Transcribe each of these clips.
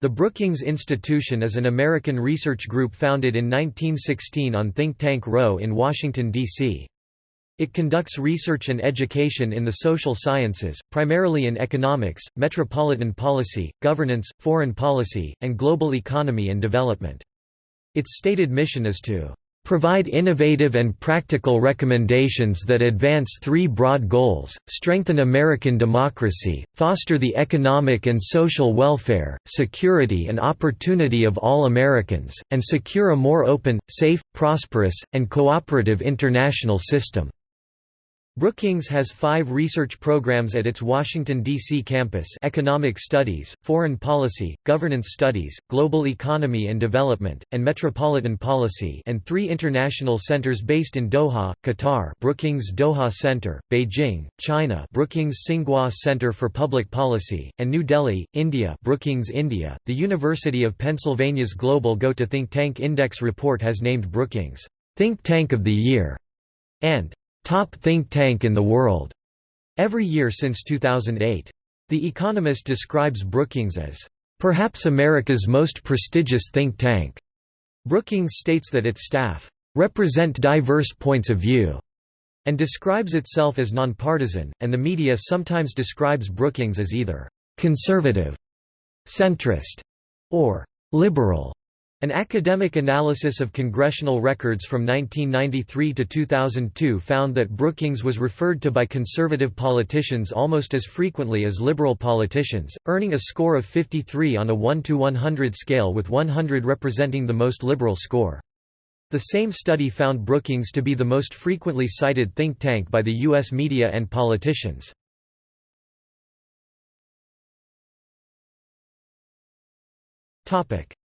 The Brookings Institution is an American research group founded in 1916 on Think Tank Row in Washington, D.C. It conducts research and education in the social sciences, primarily in economics, metropolitan policy, governance, foreign policy, and global economy and development. Its stated mission is to provide innovative and practical recommendations that advance three broad goals, strengthen American democracy, foster the economic and social welfare, security and opportunity of all Americans, and secure a more open, safe, prosperous, and cooperative international system. Brookings has five research programs at its Washington, D.C. campus Economic Studies, Foreign Policy, Governance Studies, Global Economy and Development, and Metropolitan Policy and three international centers based in Doha, Qatar Brookings Doha Center, Beijing, China Brookings Tsinghua Center for Public Policy, and New Delhi, India Brookings India. The University of Pennsylvania's Global Go to Think Tank Index report has named Brookings, Think Tank of the Year, and top think tank in the world every year since 2008. The Economist describes Brookings as perhaps America's most prestigious think tank. Brookings states that its staff represent diverse points of view and describes itself as nonpartisan, and the media sometimes describes Brookings as either conservative, centrist, or liberal. An academic analysis of congressional records from 1993 to 2002 found that Brookings was referred to by conservative politicians almost as frequently as liberal politicians, earning a score of 53 on a 1 to 100 scale with 100 representing the most liberal score. The same study found Brookings to be the most frequently cited think tank by the U.S. media and politicians.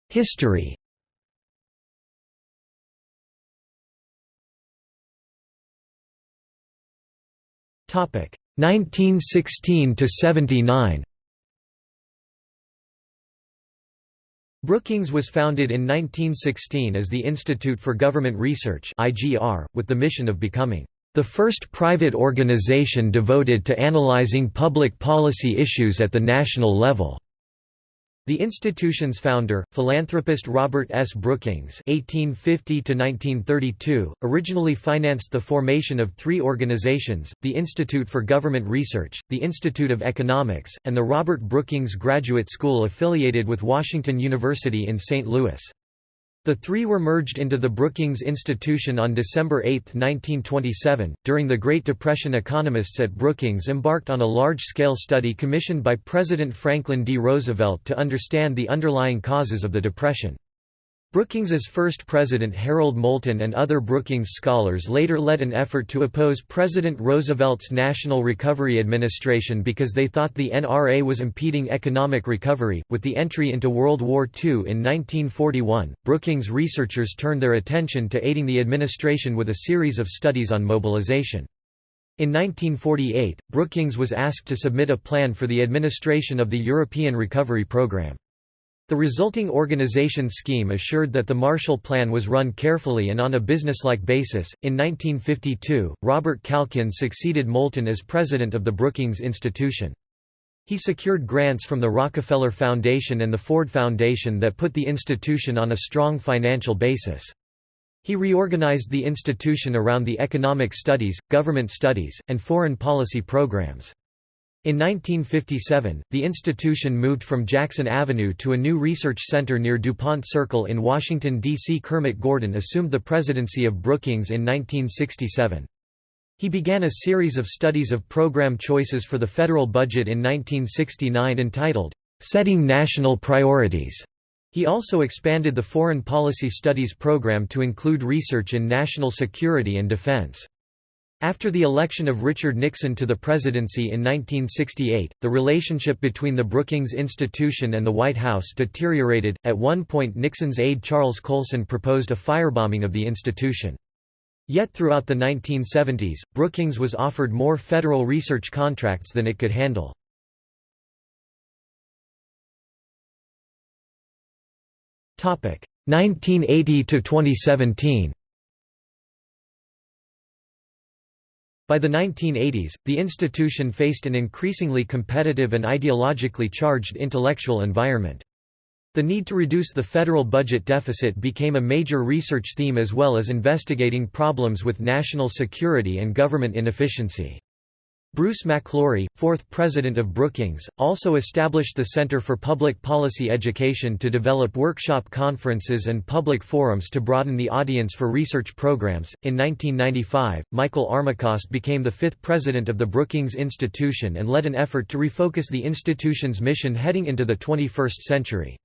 History Topic 1916 to 79. Brookings was founded in 1916 as the Institute for Government Research (IGR), with the mission of becoming the first private organization devoted to analyzing public policy issues at the national level. The institution's founder, philanthropist Robert S. Brookings (1850–1932), originally financed the formation of three organizations: the Institute for Government Research, the Institute of Economics, and the Robert Brookings Graduate School affiliated with Washington University in St. Louis. The three were merged into the Brookings Institution on December 8, 1927. During the Great Depression, economists at Brookings embarked on a large scale study commissioned by President Franklin D. Roosevelt to understand the underlying causes of the Depression. Brookings's first president Harold Moulton and other Brookings scholars later led an effort to oppose President Roosevelt's National Recovery Administration because they thought the NRA was impeding economic recovery. With the entry into World War II in 1941, Brookings researchers turned their attention to aiding the administration with a series of studies on mobilization. In 1948, Brookings was asked to submit a plan for the administration of the European Recovery Program. The resulting organization scheme assured that the Marshall Plan was run carefully and on a businesslike basis. In 1952, Robert Calkins succeeded Moulton as president of the Brookings Institution. He secured grants from the Rockefeller Foundation and the Ford Foundation that put the institution on a strong financial basis. He reorganized the institution around the economic studies, government studies, and foreign policy programs. In 1957, the institution moved from Jackson Avenue to a new research center near DuPont Circle in Washington, D.C. Kermit Gordon assumed the presidency of Brookings in 1967. He began a series of studies of program choices for the federal budget in 1969 entitled, "'Setting National Priorities'". He also expanded the Foreign Policy Studies program to include research in national security and defense. After the election of Richard Nixon to the presidency in 1968, the relationship between the Brookings Institution and the White House deteriorated. At one point, Nixon's aide Charles Colson proposed a firebombing of the institution. Yet throughout the 1970s, Brookings was offered more federal research contracts than it could handle. Topic: 1980 to 2017. By the 1980s, the institution faced an increasingly competitive and ideologically charged intellectual environment. The need to reduce the federal budget deficit became a major research theme as well as investigating problems with national security and government inefficiency. Bruce MacLaury, fourth president of Brookings, also established the Center for Public Policy Education to develop workshop conferences and public forums to broaden the audience for research programs. In 1995, Michael Armacost became the fifth president of the Brookings Institution and led an effort to refocus the institution's mission heading into the 21st century.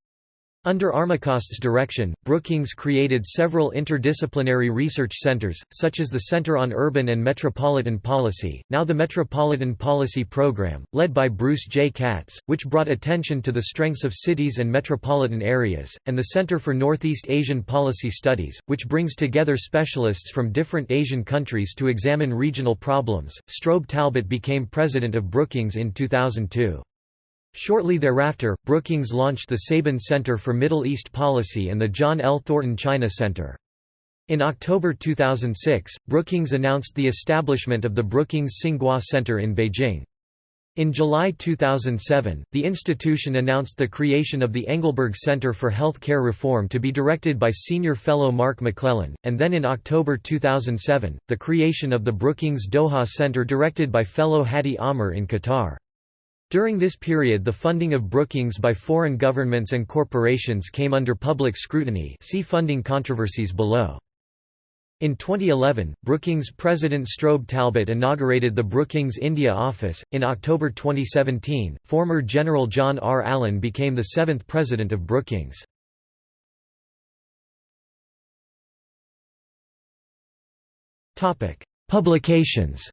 Under Armacost's direction, Brookings created several interdisciplinary research centers, such as the Center on Urban and Metropolitan Policy, now the Metropolitan Policy Program, led by Bruce J. Katz, which brought attention to the strengths of cities and metropolitan areas, and the Center for Northeast Asian Policy Studies, which brings together specialists from different Asian countries to examine regional problems. Strobe Talbott became president of Brookings in 2002. Shortly thereafter, Brookings launched the Saban Center for Middle East Policy and the John L. Thornton China Center. In October 2006, Brookings announced the establishment of the Brookings Tsinghua Center in Beijing. In July 2007, the institution announced the creation of the Engelberg Center for Health Care Reform to be directed by senior fellow Mark McClellan, and then in October 2007, the creation of the Brookings Doha Center directed by fellow Hadi Amr in Qatar. During this period the funding of Brookings by foreign governments and corporations came under public scrutiny see funding controversies below. In 2011, Brookings President Strobe Talbott inaugurated the Brookings India office. In October 2017, former General John R. Allen became the seventh president of Brookings. Publications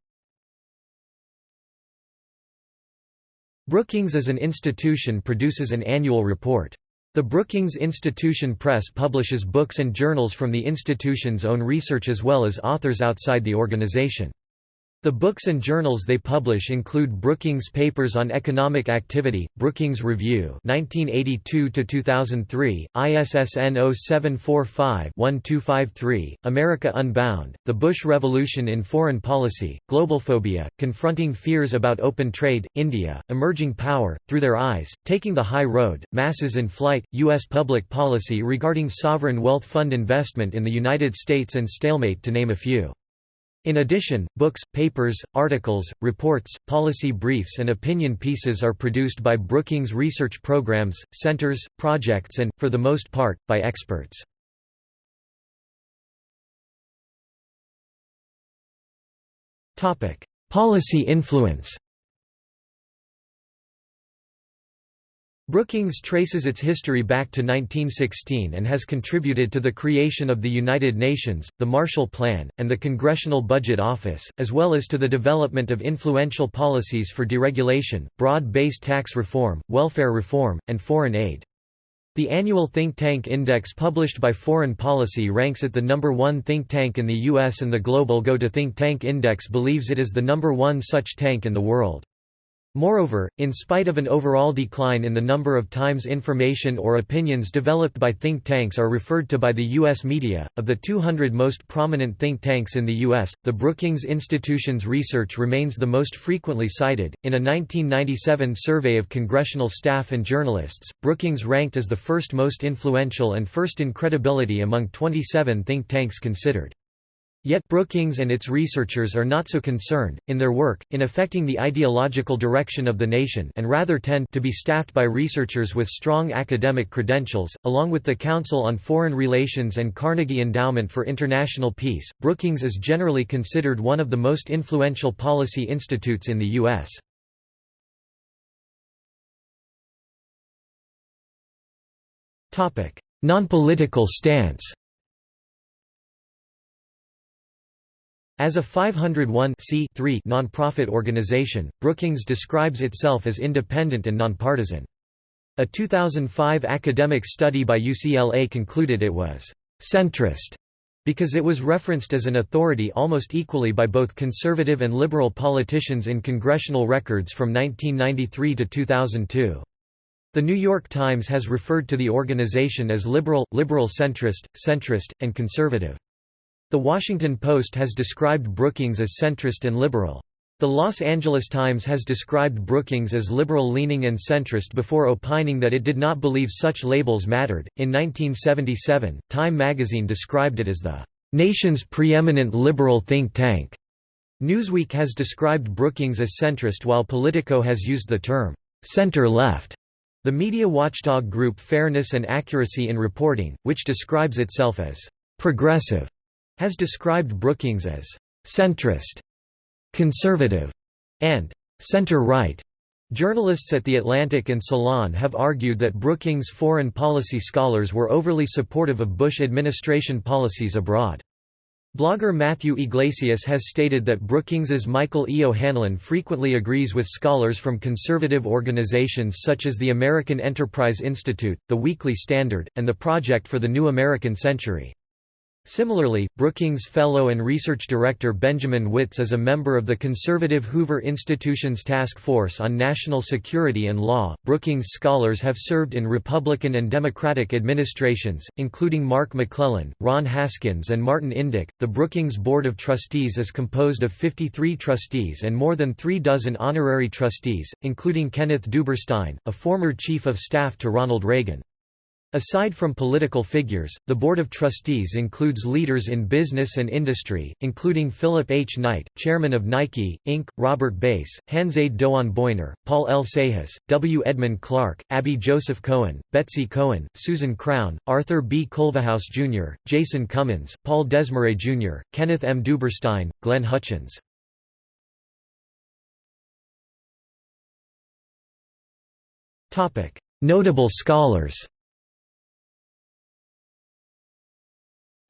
Brookings as an institution produces an annual report. The Brookings Institution Press publishes books and journals from the institution's own research as well as authors outside the organization. The books and journals they publish include Brookings Papers on Economic Activity, Brookings Review 1982-2003, ISSN 0745-1253, America Unbound, The Bush Revolution in Foreign Policy, Globalphobia, Confronting Fears About Open Trade, India, Emerging Power, Through Their Eyes, Taking the High Road, Masses in Flight, U.S. Public Policy Regarding Sovereign Wealth Fund Investment in the United States and Stalemate to name a few. In addition, books, papers, articles, reports, policy briefs and opinion pieces are produced by Brookings research programs, centers, projects and, for the most part, by experts. Policy influence Brookings traces its history back to 1916 and has contributed to the creation of the United Nations, the Marshall Plan, and the Congressional Budget Office, as well as to the development of influential policies for deregulation, broad-based tax reform, welfare reform, and foreign aid. The annual think tank index published by Foreign Policy ranks it the number one think tank in the U.S. and the Global Go to Think Tank Index believes it is the number one such tank in the world. Moreover, in spite of an overall decline in the number of times information or opinions developed by think tanks are referred to by the U.S. media, of the 200 most prominent think tanks in the U.S., the Brookings Institution's research remains the most frequently cited. In a 1997 survey of congressional staff and journalists, Brookings ranked as the first most influential and first in credibility among 27 think tanks considered. Yet Brookings and its researchers are not so concerned, in their work, in affecting the ideological direction of the nation and rather tend to be staffed by researchers with strong academic credentials, along with the Council on Foreign Relations and Carnegie Endowment for International Peace. Brookings is generally considered one of the most influential policy institutes in the U.S. Non-political stance As a 501 nonprofit organization, Brookings describes itself as independent and nonpartisan. A 2005 academic study by UCLA concluded it was «centrist» because it was referenced as an authority almost equally by both conservative and liberal politicians in congressional records from 1993 to 2002. The New York Times has referred to the organization as liberal, liberal centrist, centrist, and conservative. The Washington Post has described Brookings as centrist and liberal. The Los Angeles Times has described Brookings as liberal-leaning and centrist before opining that it did not believe such labels mattered. In 1977, Time magazine described it as the nation's preeminent liberal think tank. Newsweek has described Brookings as centrist while Politico has used the term center-left. The media watchdog group Fairness and Accuracy in Reporting, which describes itself as progressive, has described Brookings as centrist conservative, and center-right. Journalists at The Atlantic and Salon have argued that Brookings' foreign policy scholars were overly supportive of Bush administration policies abroad. Blogger Matthew Yglesias has stated that Brookings's Michael E. O'Hanlon frequently agrees with scholars from conservative organizations such as the American Enterprise Institute, the Weekly Standard, and the Project for the New American Century. Similarly, Brookings Fellow and Research Director Benjamin Wittes is a member of the conservative Hoover Institution's Task Force on National Security and Law. Brookings scholars have served in Republican and Democratic administrations, including Mark McClellan, Ron Haskins, and Martin Indyk. The Brookings Board of Trustees is composed of 53 trustees and more than three dozen honorary trustees, including Kenneth Duberstein, a former chief of staff to Ronald Reagan. Aside from political figures, the Board of Trustees includes leaders in business and industry, including Philip H. Knight, chairman of Nike, Inc., Robert Bass, Hanzade Doğan Boyner, Paul L. Sahas, W. Edmund Clark, Abby Joseph Cohen, Betsy Cohen, Susan Crown, Arthur B. Culverhouse Jr., Jason Cummins, Paul Desmarais Jr., Kenneth M. Duberstein, Glenn Hutchins. Notable scholars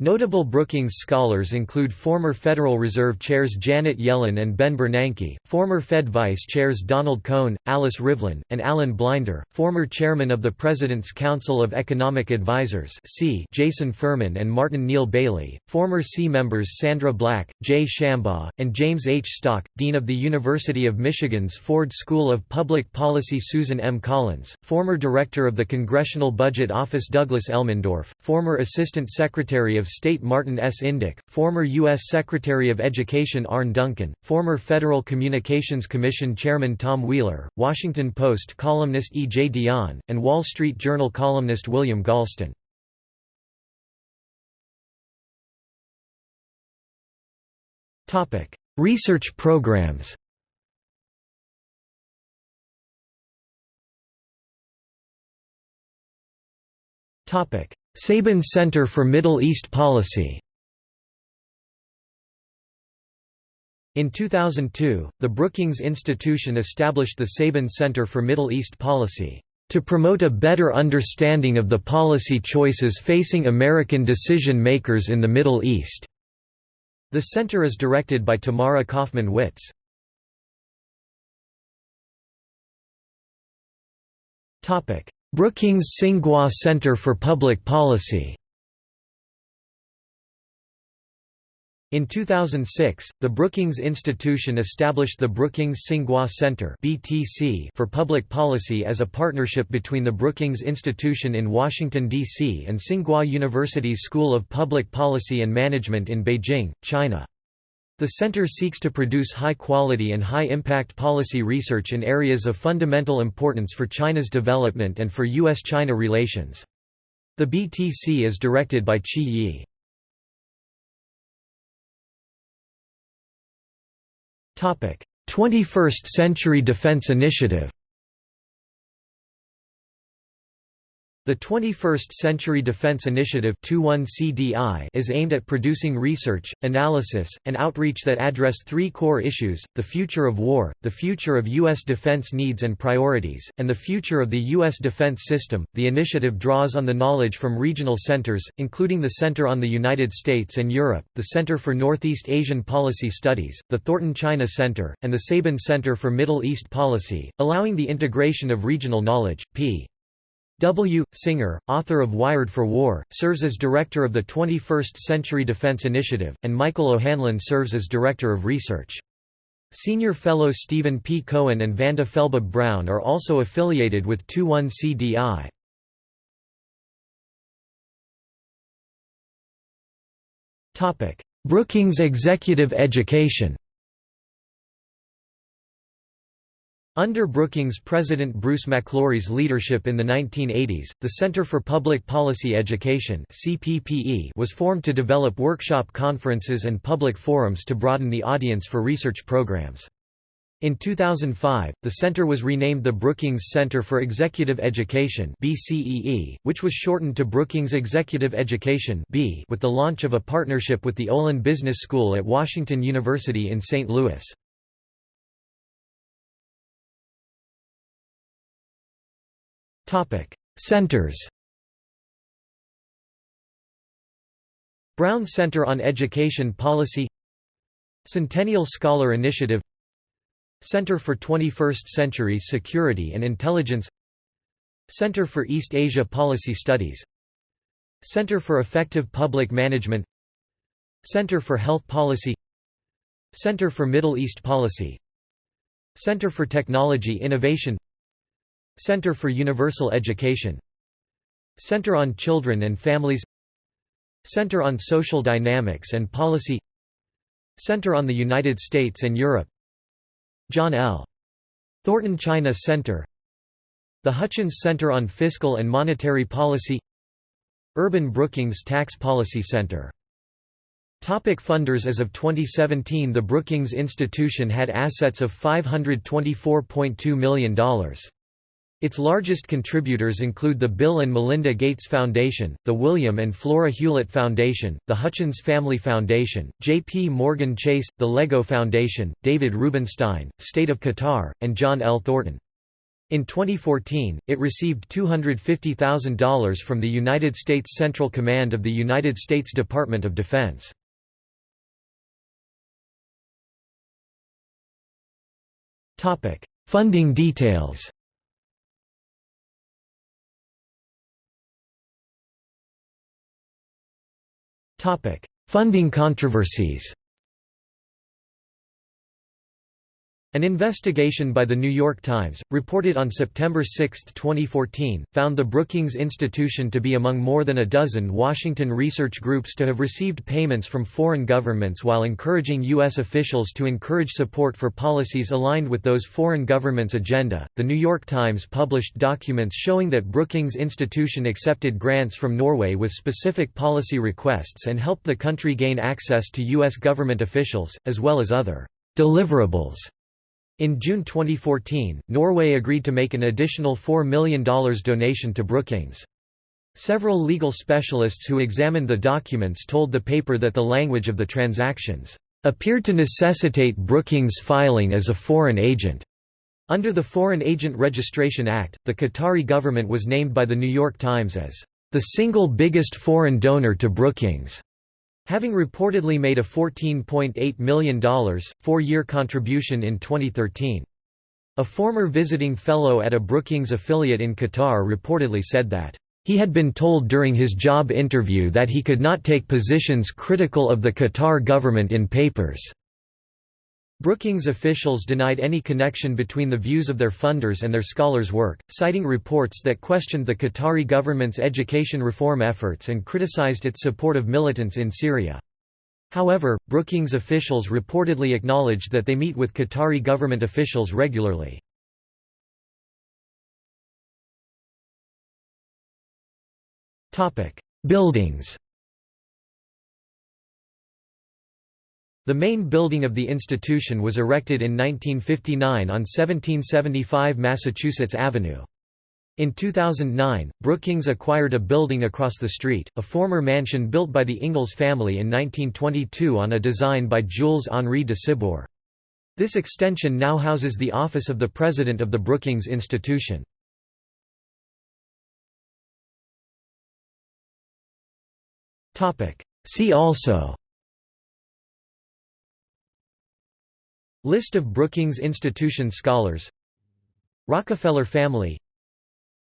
Notable Brookings scholars include former Federal Reserve chairs Janet Yellen and Ben Bernanke, former Fed vice chairs Donald Cohn, Alice Rivlin, and Alan Blinder, former chairman of the President's Council of Economic Advisers C. Jason Furman and Martin Neil Baily, former C members Sandra Black, Jay Shambaugh, and James H. Stock, Dean of the University of Michigan's Ford School of Public Policy Susan M. Collins, former Director of the Congressional Budget Office Douglas Elmendorf, former Assistant Secretary of State Martin S. Indyk, former U.S. Secretary of Education Arne Duncan, former Federal Communications Commission Chairman Tom Wheeler, Washington Post columnist E. J. Dionne, and Wall Street Journal columnist William Galston. Research programs Topic: Saban Center for Middle East Policy In 2002, the Brookings Institution established the Saban Center for Middle East Policy, "...to promote a better understanding of the policy choices facing American decision-makers in the Middle East." The center is directed by Tamara Cofman Wittes. Brookings Tsinghua Center for Public Policy In 2006, the Brookings Institution established the Brookings Tsinghua Center for Public Policy as a partnership between the Brookings Institution in Washington, D.C. and Tsinghua University's School of Public Policy and Management in Beijing, China. The center seeks to produce high-quality and high-impact policy research in areas of fundamental importance for China's development and for U.S.-China relations. The BTC is directed by Qi Ye. Topic: 21st Century Defense Initiative. The 21st Century Defense Initiative is aimed at producing research, analysis, and outreach that address three core issues, the future of war, the future of U.S. defense needs and priorities, and the future of the U.S. defense system. The initiative draws on the knowledge from regional centers, including the Center on the United States and Europe, the Center for Northeast Asian Policy Studies, the Thornton China Center, and the Saban Center for Middle East Policy, allowing the integration of regional knowledge. P. W. Singer, author of Wired for War, serves as director of the 21st Century Defense Initiative, and Michael O'Hanlon serves as director of research. Senior fellow Stephen P. Cohen and Vanda Felbab-Brown are also affiliated with 21CDI. Brookings Executive Education Under Brookings President Bruce MacLaury's leadership in the 1980s, the Center for Public Policy Education was formed to develop workshop conferences and public forums to broaden the audience for research programs. In 2005, the center was renamed the Brookings Center for Executive Education which was shortened to Brookings Executive Education with the launch of a partnership with the Olin Business School at Washington University in St. Louis. Centers Brown Center on Education Policy Centennial Scholar Initiative Center for 21st Century Security and Intelligence Center for East Asia Policy Studies Center for Effective Public Management Center for Health Policy Center for Middle East Policy Center for Technology Innovation Center for Universal Education. Center on Children and Families. Center on Social Dynamics and Policy. Center on the United States and Europe. John L. Thornton China Center. The Hutchins Center on Fiscal and Monetary Policy. Urban Brookings Tax Policy Center. Topic funders As of 2017 the Brookings Institution had assets of $524.2 million. Its largest contributors include the Bill and Melinda Gates Foundation, the William and Flora Hewlett Foundation, the Hutchins Family Foundation, J.P. Morgan Chase, the Lego Foundation, David Rubenstein, State of Qatar, and John L. Thornton. In 2014, it received $250,000 from the United States Central Command of the United States Department of Defense. Funding details Funding controversies An investigation by The New York Times, reported on September 6, 2014, found the Brookings Institution to be among more than a dozen Washington research groups to have received payments from foreign governments while encouraging U.S. officials to encourage support for policies aligned with those foreign governments' agenda. The New York Times published documents showing that Brookings Institution accepted grants from Norway with specific policy requests and helped the country gain access to U.S. government officials, as well as other deliverables in June 2014, Norway agreed to make an additional $4 million donation to Brookings. Several legal specialists who examined the documents told the paper that the language of the transactions appeared to necessitate Brookings filing as a foreign agent. Under the Foreign Agent Registration Act, the Qatari government was named by The New York Times as the single biggest foreign donor to Brookings. Having reportedly made a $14.8 million, four-year contribution in 2013. A former visiting fellow at a Brookings affiliate in Qatar reportedly said that, "...he had been told during his job interview that he could not take positions critical of the Qatar government in papers." Brookings officials denied any connection between the views of their funders and their scholars' work, citing reports that questioned the Qatari government's education reform efforts and criticized its support of militants in Syria. However, Brookings officials reportedly acknowledged that they meet with Qatari government officials regularly. Buildings The main building of the institution was erected in 1959 on 1775 Massachusetts Avenue. In 2009, Brookings acquired a building across the street, a former mansion built by the Ingalls family in 1922 on a design by Jules-Henri de Sibour. This extension now houses the office of the president of the Brookings Institution. See also List of Brookings Institution scholars. Rockefeller family.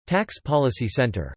Tax Policy Center